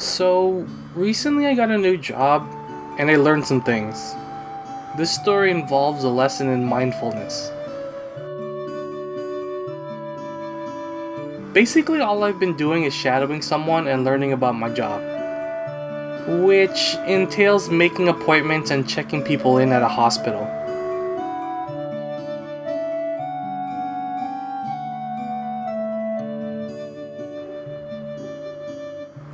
So, recently I got a new job and I learned some things. This story involves a lesson in mindfulness. Basically, all I've been doing is shadowing someone and learning about my job, which entails making appointments and checking people in at a hospital.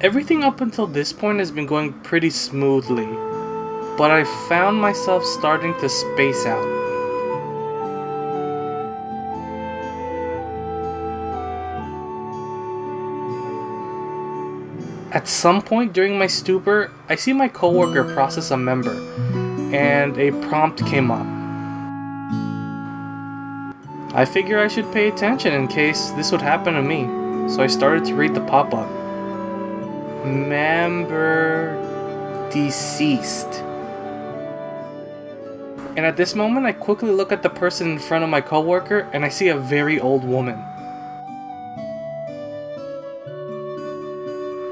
Everything up until this point has been going pretty smoothly, but I found myself starting to space out. At some point during my stupor, I see my coworker process a member, and a prompt came up. I figure I should pay attention in case this would happen to me, so I started to read the pop-up. Member deceased. And at this moment, I quickly look at the person in front of my coworker and I see a very old woman.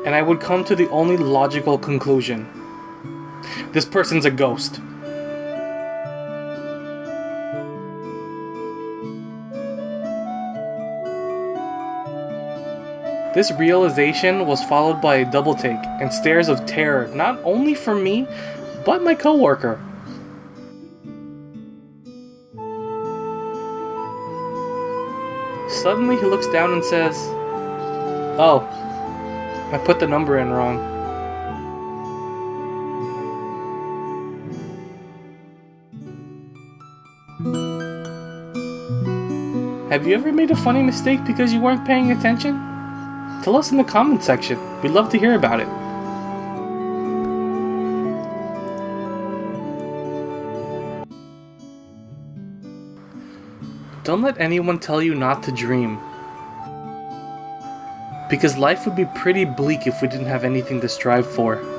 And I would come to the only logical conclusion. This person's a ghost. This realization was followed by a double take and stares of terror not only from me, but my coworker. Suddenly he looks down and says, Oh, I put the number in wrong. Have you ever made a funny mistake because you weren't paying attention? Tell us in the comment section. We'd love to hear about it. Don't let anyone tell you not to dream. Because life would be pretty bleak if we didn't have anything to strive for.